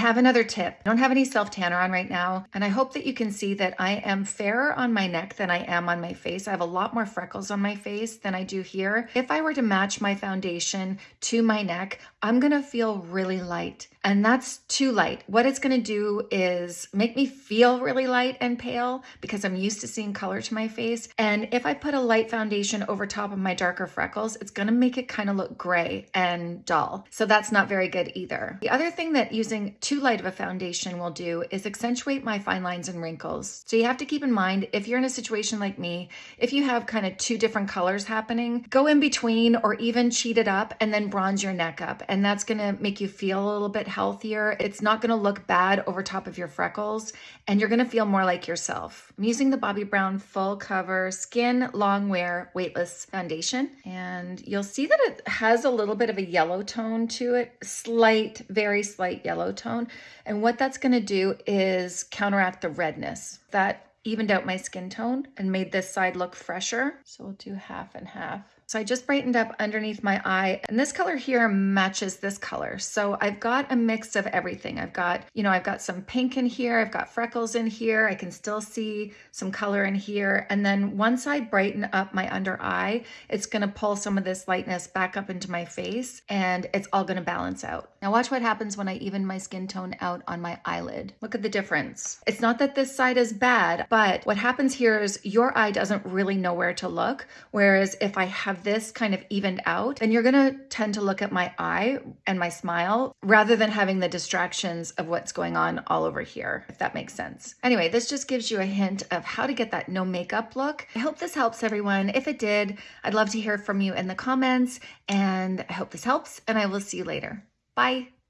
have another tip. I don't have any self tanner on right now, and I hope that you can see that I am fairer on my neck than I am on my face. I have a lot more freckles on my face than I do here. If I were to match my foundation to my neck, I'm gonna feel really light and that's too light. What it's gonna do is make me feel really light and pale because I'm used to seeing color to my face. And if I put a light foundation over top of my darker freckles, it's gonna make it kind of look gray and dull. So that's not very good either. The other thing that using too light of a foundation will do is accentuate my fine lines and wrinkles. So you have to keep in mind, if you're in a situation like me, if you have kind of two different colors happening, go in between or even cheat it up and then bronze your neck up. And that's gonna make you feel a little bit healthier. It's not gonna look bad over top of your freckles and you're gonna feel more like yourself. I'm using the Bobbi Brown Full Cover Skin Long Wear Weightless Foundation and you'll see that it has a little bit of a yellow tone to it, slight, very slight yellow tone. And what that's gonna do is counteract the redness. That evened out my skin tone and made this side look fresher. So we'll do half and half. So I just brightened up underneath my eye and this color here matches this color. So I've got a mix of everything. I've got, you know, I've got some pink in here. I've got freckles in here. I can still see some color in here. And then once I brighten up my under eye, it's going to pull some of this lightness back up into my face and it's all going to balance out. Now watch what happens when I even my skin tone out on my eyelid. Look at the difference. It's not that this side is bad, but what happens here is your eye doesn't really know where to look. Whereas if I have this kind of evened out, then you're gonna tend to look at my eye and my smile rather than having the distractions of what's going on all over here, if that makes sense. Anyway, this just gives you a hint of how to get that no makeup look. I hope this helps everyone. If it did, I'd love to hear from you in the comments and I hope this helps and I will see you later. Bye.